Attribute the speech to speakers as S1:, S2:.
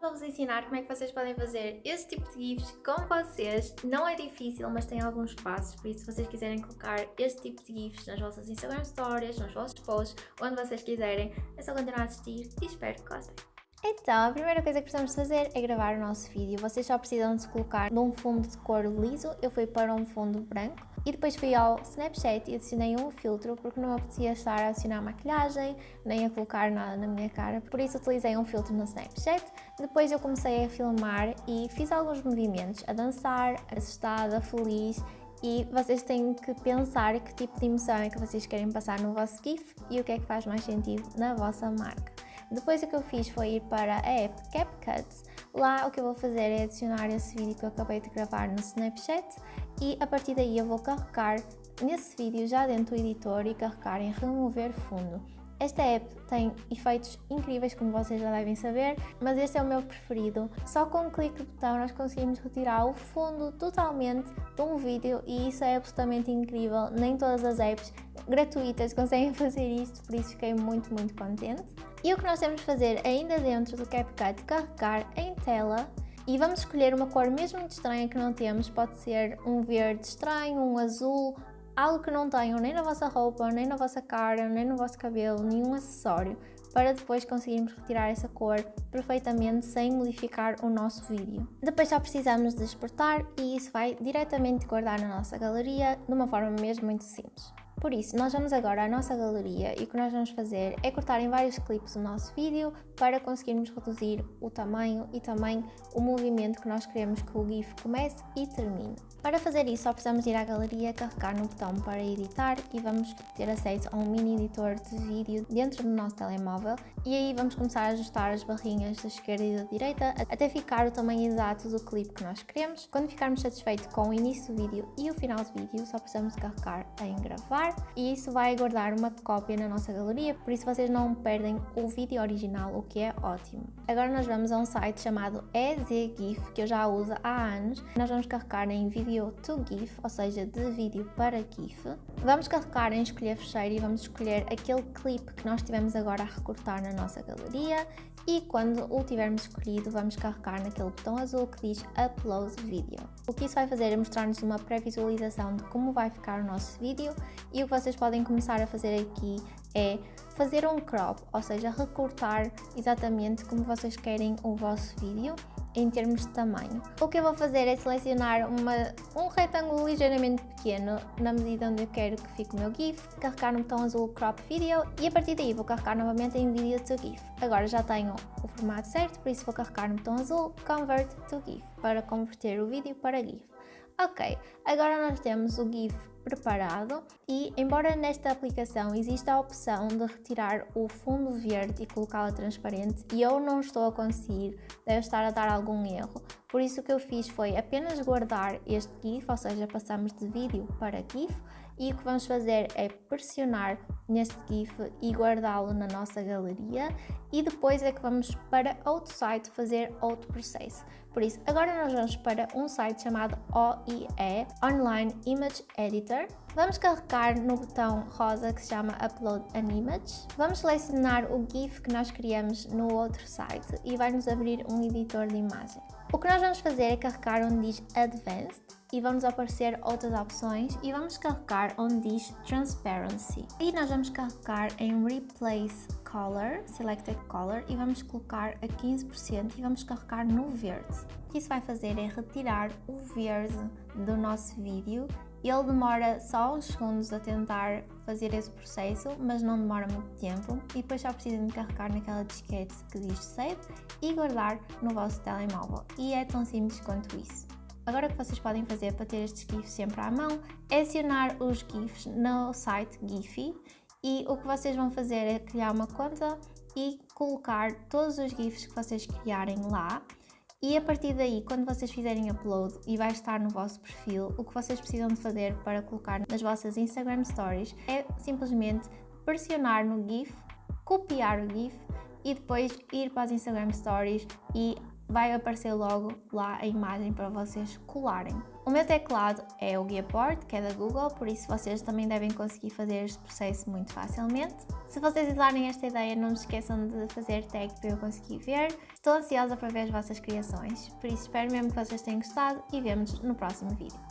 S1: Vou-vos ensinar como é que vocês podem fazer este tipo de GIFs com vocês. Não é difícil, mas tem alguns passos, por isso se vocês quiserem colocar este tipo de GIFs nas vossas Instagram Stories, nos vossos posts, onde vocês quiserem, é só continuar a assistir e espero que gostem. Então, a primeira coisa que precisamos fazer é gravar o nosso vídeo. Vocês só precisam de colocar num fundo de cor liso, eu fui para um fundo branco. E depois fui ao Snapchat e adicionei um filtro porque não apetecia estar a adicionar maquilhagem, nem a colocar nada na minha cara, por isso utilizei um filtro no Snapchat. Depois eu comecei a filmar e fiz alguns movimentos, a dançar, assustada, feliz e vocês têm que pensar que tipo de emoção é que vocês querem passar no vosso GIF e o que é que faz mais sentido na vossa marca. Depois o que eu fiz foi ir para a app CapCut. Lá o que eu vou fazer é adicionar esse vídeo que eu acabei de gravar no Snapchat e a partir daí eu vou carregar nesse vídeo já dentro do editor e carregar em remover fundo. Esta app tem efeitos incríveis, como vocês já devem saber, mas este é o meu preferido. Só com um clique de botão nós conseguimos retirar o fundo totalmente de um vídeo e isso é absolutamente incrível. Nem todas as apps gratuitas conseguem fazer isto, por isso fiquei muito, muito contente. E o que nós temos de fazer ainda dentro do CapCut, carregar em tela e vamos escolher uma cor mesmo estranha que não temos, pode ser um verde estranho, um azul, algo que não tenham nem na vossa roupa, nem na vossa cara, nem no vosso cabelo, nenhum acessório, para depois conseguirmos retirar essa cor perfeitamente sem modificar o nosso vídeo. Depois só precisamos de exportar e isso vai diretamente guardar na nossa galeria de uma forma mesmo muito simples. Por isso, nós vamos agora à nossa galeria e o que nós vamos fazer é cortar em vários clipes o nosso vídeo para conseguirmos reduzir o tamanho e também o movimento que nós queremos que o GIF comece e termine. Para fazer isso, só precisamos ir à galeria, carregar no botão para editar e vamos ter acesso a um mini editor de vídeo dentro do nosso telemóvel e aí vamos começar a ajustar as barrinhas da esquerda e da direita até ficar o tamanho exato do clipe que nós queremos. Quando ficarmos satisfeitos com o início do vídeo e o final do vídeo, só precisamos carregar em gravar e isso vai guardar uma cópia na nossa galeria, por isso vocês não perdem o vídeo original, o que é ótimo. Agora nós vamos a um site chamado EZGIF, que eu já uso há anos. Nós vamos carregar em Video to GIF, ou seja, de vídeo para GIF. Vamos carregar em escolher fecheiro e vamos escolher aquele clipe que nós tivemos agora a recortar na nossa galeria e quando o tivermos escolhido vamos carregar naquele botão azul que diz Upload Video. O que isso vai fazer é mostrar-nos uma pré-visualização de como vai ficar o nosso vídeo e o que vocês podem começar a fazer aqui é fazer um crop, ou seja, recortar exatamente como vocês querem o vosso vídeo em termos de tamanho. O que eu vou fazer é selecionar uma, um retângulo ligeiramente pequeno na medida onde eu quero que fique o meu GIF, carregar no botão azul Crop Video e a partir daí vou carregar novamente em Video to GIF. Agora já tenho o formato certo, por isso vou carregar no botão azul Convert to GIF para converter o vídeo para GIF. Ok, agora nós temos o GIF preparado e embora nesta aplicação exista a opção de retirar o fundo verde e colocá-la transparente e eu não estou a conseguir, deve estar a dar algum erro, por isso o que eu fiz foi apenas guardar este GIF, ou seja, passamos de vídeo para GIF e o que vamos fazer é pressionar neste GIF e guardá-lo na nossa galeria e depois é que vamos para outro site fazer outro processo. Por isso, agora nós vamos para um site chamado OIE, Online Image Editor. Vamos carregar no botão rosa que se chama Upload an Image. Vamos selecionar o GIF que nós criamos no outro site e vai nos abrir um editor de imagem. O que nós vamos fazer é carregar onde diz Advanced e vamos aparecer outras opções e vamos carregar onde diz Transparency. E nós vamos carregar em Replace Color, Selected Color e vamos colocar a 15% e vamos carregar no verde. O que isso vai fazer é retirar o verde do nosso vídeo ele demora só uns segundos a tentar fazer esse processo, mas não demora muito tempo e depois só precisam de carregar naquela disquete que diz Save e guardar no vosso telemóvel. E é tão simples quanto isso. Agora o que vocês podem fazer para ter estes GIFs sempre à mão é acionar os GIFs no site Giphy e o que vocês vão fazer é criar uma conta e colocar todos os GIFs que vocês criarem lá e a partir daí, quando vocês fizerem upload e vai estar no vosso perfil, o que vocês precisam de fazer para colocar nas vossas Instagram Stories é simplesmente pressionar no GIF, copiar o GIF e depois ir para as Instagram Stories e vai aparecer logo lá a imagem para vocês colarem. O meu teclado é o Gearboard, que é da Google, por isso vocês também devem conseguir fazer este processo muito facilmente. Se vocês usarem esta ideia, não se esqueçam de fazer tag para eu conseguir ver. Estou ansiosa para ver as vossas criações, por isso espero mesmo que vocês tenham gostado e vemos no próximo vídeo.